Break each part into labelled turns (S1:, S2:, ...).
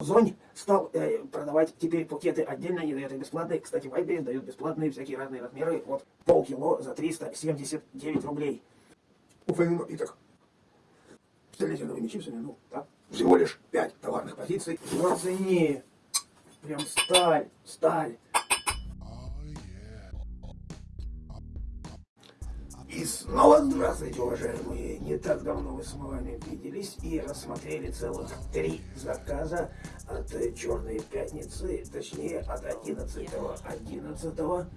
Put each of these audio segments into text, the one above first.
S1: Зонь стал э, продавать теперь пакеты отдельно, не дает их бесплатные. Кстати, в Вайбере дают бесплатные всякие разные размеры. Вот полкило за 379 рублей. Уфейный напиток. С ледяными чипсами, ну, так. Всего лишь 5 товарных позиций. На цене. Прям сталь, сталь. Снова здравствуйте, уважаемые! Не так давно мы с вами виделись и рассмотрели целых три заказа от Черной Пятницы, точнее от 11 11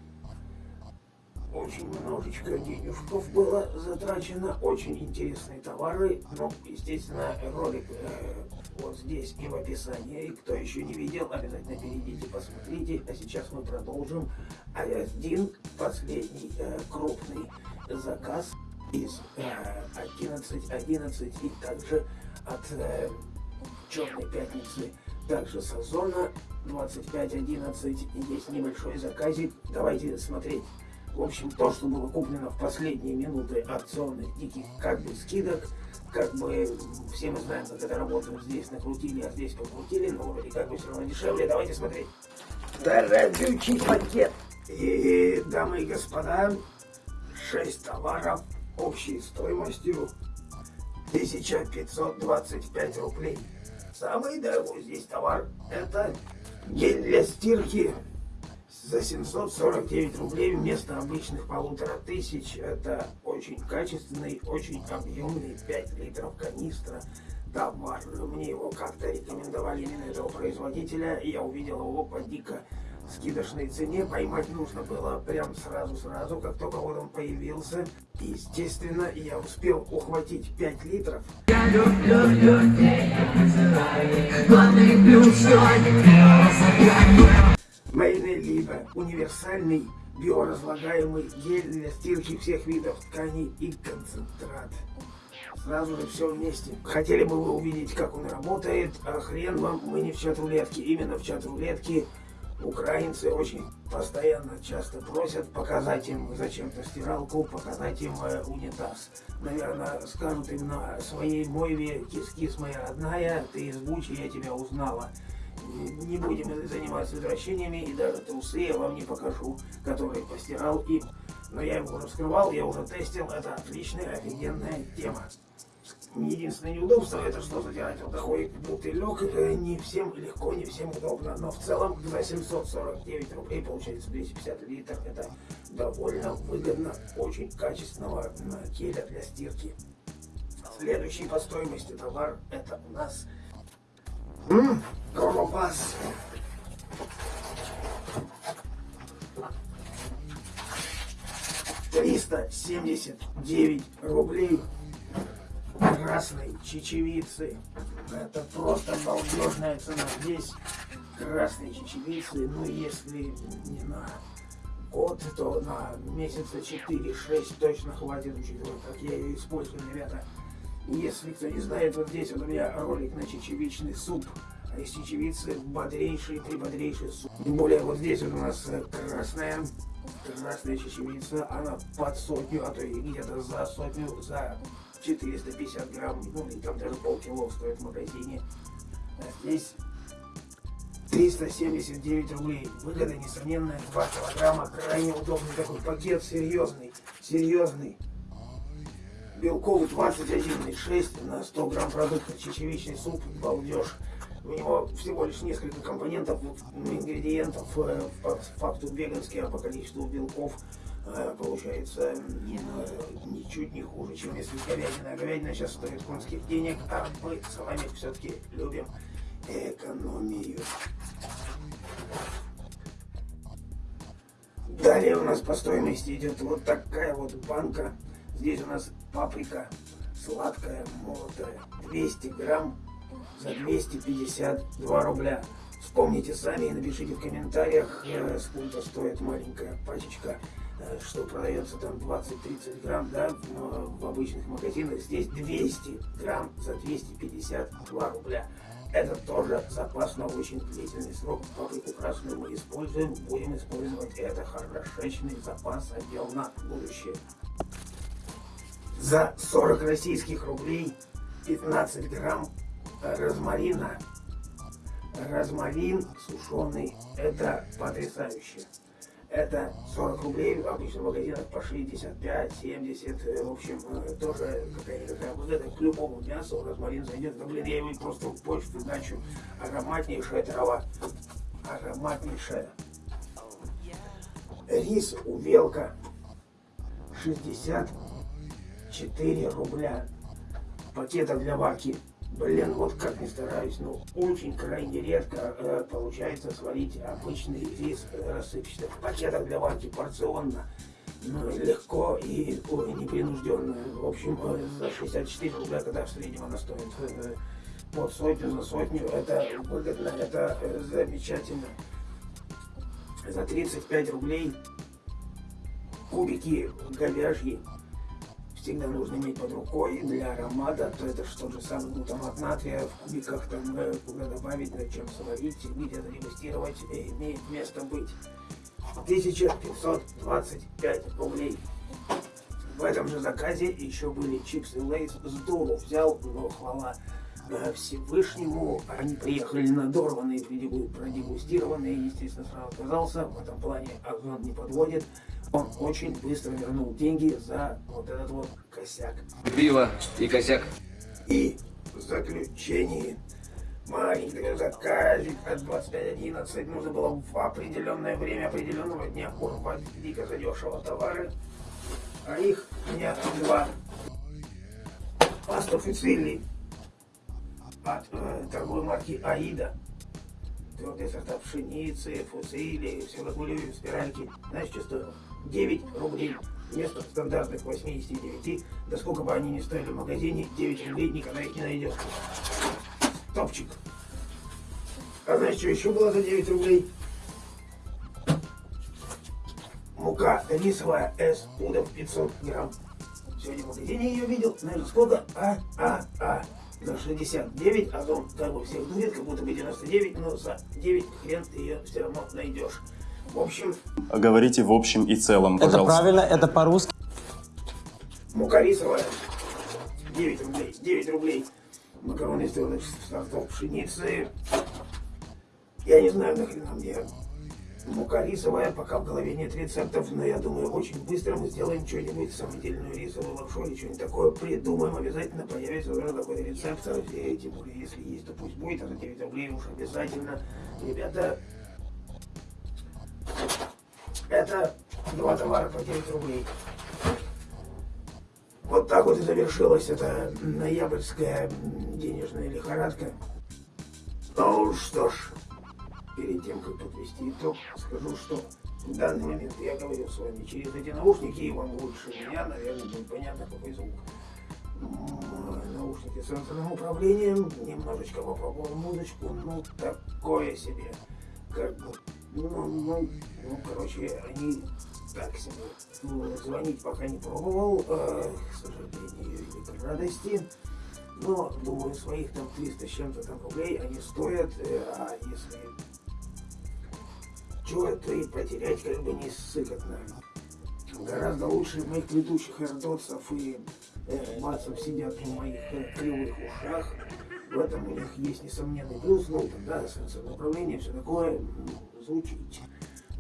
S1: очень немножечко денежков было затрачено, очень интересные товары. Ну, естественно, ролик э, вот здесь и в описании. И кто еще не видел, обязательно перейдите, посмотрите. А сейчас мы продолжим. Один последний э, крупный заказ из э, 11.11 11, и также от э, Черной Пятницы, также с Озона 25.11 есть небольшой заказик. Давайте смотреть. В общем, то, что было куплено в последние минуты акционных диких как бы скидок, как бы все мы знаем, как это работает. Здесь накрутили, а здесь покрутили, но вроде как бы все равно дешевле. Давайте смотреть. Дорогючий пакет. И, дамы и господа, 6 товаров общей стоимостью 1525 рублей. Самый дорогой здесь товар это гель для стирки за 749 рублей вместо обычных полутора тысяч. Это очень качественный, очень объемный 5 литров канистра товар. Мне его как-то рекомендовали именно этого производителя. И я увидел его по дико скидочной цене. Поймать нужно было прям сразу-сразу, как только вот он появился. Естественно, я успел ухватить 5 литров. Я люблю людей, они Мейный либо универсальный биоразлагаемый гель для стирки всех видов тканей и концентрат. Сразу же все вместе. Хотели бы вы увидеть, как он работает, а хрен вам, мы не в чат рулетки. Именно в чат рулетки украинцы очень постоянно часто просят показать им зачем-то стиралку, показать им э, унитаз. Наверное, скажут им на своей мойве кис-кис моя родная, ты из Бучи, я тебя узнала не будем заниматься извращениями, и даже трусы я вам не покажу, которые постирал им. Но я его уже вскрывал, я уже тестил, это отличная, офигенная тема. Единственное неудобство, это что вот такой бутылек, э, не всем легко, не всем удобно, но в целом за 749 рублей получается 250 литров, это довольно выгодно, очень качественного геля для стирки. Следующий по стоимости товар, это у нас колбас. Триста семьдесят девять рублей красной чечевицы. Это просто балдежная цена. Здесь красной чечевицы, ну если не на год, то на месяца 4-6 точно хватит, учитывая, как я ее использую, ребята. Если кто не знает, вот здесь вот у меня ролик на чечевичный суп. А из чечевицы бодрейший, прибодрейший суп. Тем более вот здесь вот у нас э, красная, красная чечевица. Она под сотню, а то и где-то за сотню, за 450 грамм. Ну, и там даже полкило стоит в магазине. А здесь 379 рублей. Выгода несомненная. 2 килограмма. Крайне удобный такой пакет. Серьезный. Серьезный белковый 21,6 на 100 грамм продукта, чечевичный суп, балдеж. У него всего лишь несколько компонентов, ингредиентов, э, по факту веганский, а по количеству белков получается э, ничуть не хуже, чем если говядина. Говядина сейчас стоит конских денег, а мы с вами все-таки любим экономию. Далее у нас по стоимости идет вот такая вот банка Здесь у нас паприка сладкая, молотая, 200 грамм за 252 рубля. Вспомните сами и напишите в комментариях, э, сколько стоит маленькая пачечка, э, что продается там 20-30 грамм, да, в обычных магазинах. Здесь 200 грамм за 252 рубля. Это тоже запас на очень длительный срок. Паприку красную мы используем, будем использовать это хорошечный запас отдел на будущее за 40 российских рублей 15 грамм розмарина розмарин сушеный. Это потрясающе. Это 40 рублей, обычно в магазинах по 65, 70, э, в общем, э, тоже какая-никакая выгода к любому мясу, розмарин зайдет, да блин, я его просто в почту дачу, ароматнейшая трава, ароматнейшая. Рис увелка. 64 рубля, пакетов для варки Блин, вот как не стараюсь, но очень крайне редко э, получается сварить обычный рис э, рассыпчатый в пакетах для варки порционно. Ну, легко и ой, непринужденно. В общем, э, за 64 рубля, когда в среднем она стоит э, под сотню за сотню, это выгодно, это замечательно. За 35 рублей кубики говяжьи всегда нужно иметь под рукой для аромата, то это что же самое глутамат натрия в кубиках, там э, куда добавить, на чем сварить, где-то дегустировать, э, имеет место быть. 1525 рублей. В этом же заказе еще были чипсы Лейс с. Взял, но хвала э, Всевышнему. Они приехали надорванные, продегустированные. Естественно, сразу отказался. В этом плане Озон не подводит он очень быстро вернул деньги за вот этот вот косяк.
S2: Пиво и косяк.
S1: И в заключении маленький заказик от 25.11 нужно было в определенное время определенного дня урвать дико задешево товары, а их дня два. Паста фуцилли от э, торговой марки Аида твердые сорта пшеницы, фуцили, разгуливаем спиральки. Знаешь, что стоило? 9 рублей. Вместо стандартных 89, да сколько бы они ни стоили в магазине, 9 рублей никогда их не найдешь. Топчик. А знаешь, что еще было за 9 рублей? Мука рисовая S, пудов 500 грамм. Сегодня в магазине ее видел, знаешь, сколько? А, а, а за 69, а как бы всех дует, как будто бы 99, но за 9 хрен ты ее все равно найдешь. В общем...
S3: Говорите в общем и целом, пожалуйста.
S4: Это правильно, это по-русски.
S1: Мука рисовая, 9 рублей, 9 рублей. Макароны из сортов пшеницы. Я не знаю, нахрена мне мука рисовая, пока в голове нет рецептов, но я думаю, очень быстро мы сделаем что-нибудь, самодельную рисовую лапшу или что-нибудь такое придумаем, обязательно появится уже такой рецепт, и тем более, если есть, то пусть будет, а за 9 рублей уж обязательно. Ребята, это два товара по 9 рублей. Вот так вот и завершилась эта ноябрьская денежная лихорадка. Ну что ж, перед тем, как подвести итог, скажу, что в данный момент я говорю с вами через эти наушники, и вам лучше меня, наверное, будет понятно, какой звук. Наушники с сенсорным управлением, немножечко попробовал музычку, ну, такое себе. Как бы, ну, ну, ну, короче, они так себе. Ну, звонить пока не пробовал, э, к сожалению, или к радости. Но, думаю, своих там 300 с чем-то там рублей они стоят, э, а если чего это и потерять как бы не сыкотно. Гораздо лучше моих предыдущих эрдотсов и э, бацев сидят в моих э, кривых ушах. В этом у них есть несомненный плюс, ну, да, направление, все такое, звучить.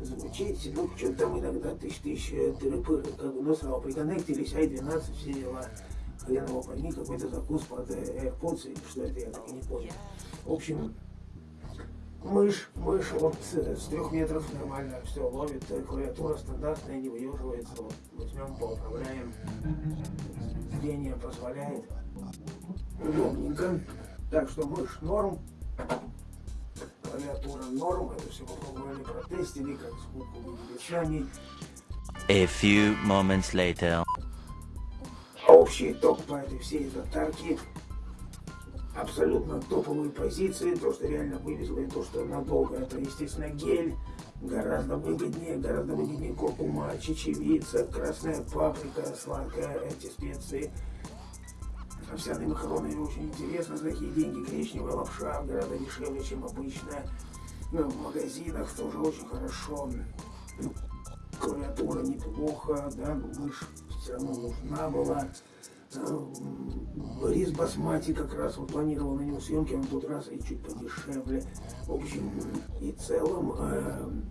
S1: Звучить, ну, что там иногда тысяч-тысяч э, тыры как бы, ну, сразу приконнектились, ай-12, все дела. Хрен его пойми, какой-то закус под э, AirPods, что это, я так и не понял. В общем, Мышь, мышь вот с трех метров нормально все ловит, клавиатура стандартная, не выеживается. Вот, возьмем, поуправляем. Зрение позволяет. Удобненько. Так что мышь норм. Клавиатура норм. Это все попробовали, протестили, как звук увидели сами.
S5: A few moments later.
S1: Общий итог по этой всей татарке абсолютно топовые позиции, то, что реально вывезло, и то, что надолго, это, естественно, гель, гораздо выгоднее, гораздо выгоднее куркума, чечевица, красная паприка, сладкая, эти специи. Овсяные макароны очень интересно, за такие деньги коричневая лапша гораздо дешевле, чем обычная. Ну, в магазинах тоже очень хорошо. Клавиатура неплохо, да, но мышь все равно нужна была. Эм, Борис Басмати как раз вот планировал на него съемки, он тут раз и чуть подешевле. В общем, и целом, эм,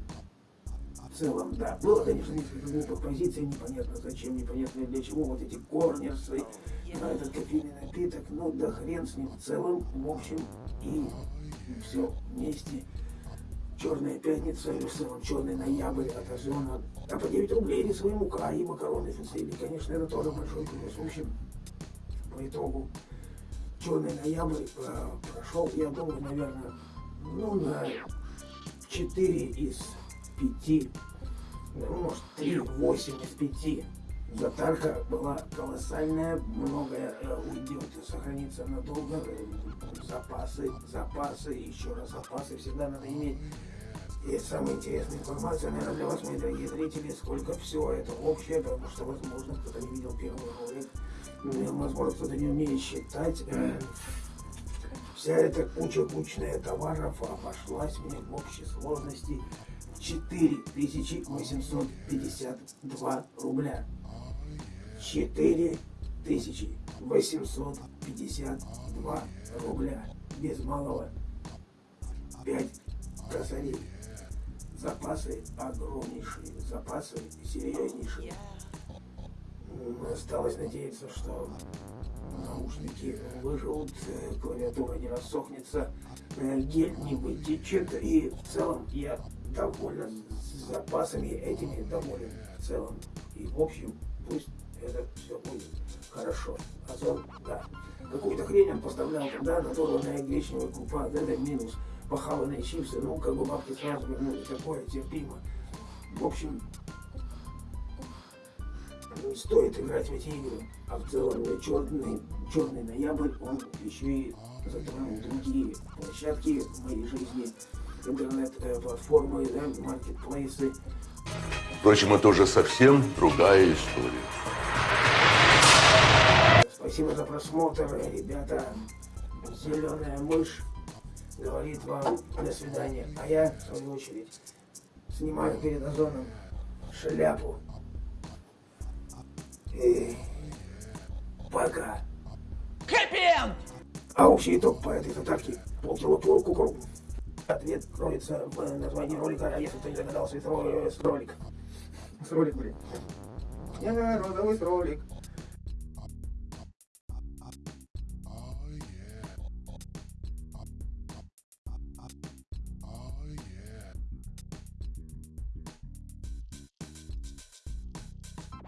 S1: в целом, да, было, конечно, несколько глупых позиций, непонятно зачем, непонятно для чего, вот эти корнерсы, а этот кофейный напиток, ну да хрен с ним, в целом, в общем, и все вместе. Черная пятница, в целом черный ноябрь от Озона. А по 9 рублей рисовая мука и макароны фицели. Конечно, это тоже большой плюс. В общем, по итогу черный ноябрь э, прошел, я думаю, наверное, ну, на 4 из 5, ну, может, 3, 8 из 5. Затарка была колоссальная, многое э, уйдет, сохранится надолго. Запасы, запасы, еще раз запасы всегда надо иметь. И самая интересная информация, наверное, для вас, мои дорогие зрители, сколько все это общее, потому что, возможно, кто-то не видел первый ролик, возможно, кто-то не умеет считать. Э, Вся эта куча кучная товаров обошлась мне в общей сложности в 4852 рубля. 4852 рубля. Без малого 5 косарей. Запасы огромнейшие, запасы серьезнейшие. Осталось надеяться, что наушники выживут, э, клавиатура не рассохнется, э, гель не вытечет, и в целом я доволен с запасами этими доволен в целом. И в общем, пусть это все будет хорошо. Озон, да. Какую-то хрень он поставлял туда, надорванная гречневая крупа, да, это минус. Похаванные чипсы, ну, как бы бабки сразу вернули, такое терпимо. В общем, не стоит играть в эти игры. А в целом э, черный, черный ноябрь, он еще и затронул другие площадки в моей жизни, интернет-платформы, да, маркетплейсы.
S4: Впрочем, это уже совсем другая история.
S1: Спасибо за просмотр, ребята. Зеленая мышь говорит вам до свидания. А я, в свою очередь, снимаю перед озоном шляпу. И пока. А общий итог по этой татарке полкило кукуру. Ответ кроется в названии ролика, а если кто не догадался, это ро- с ролик. С ролик, блин. Я розовый ролик.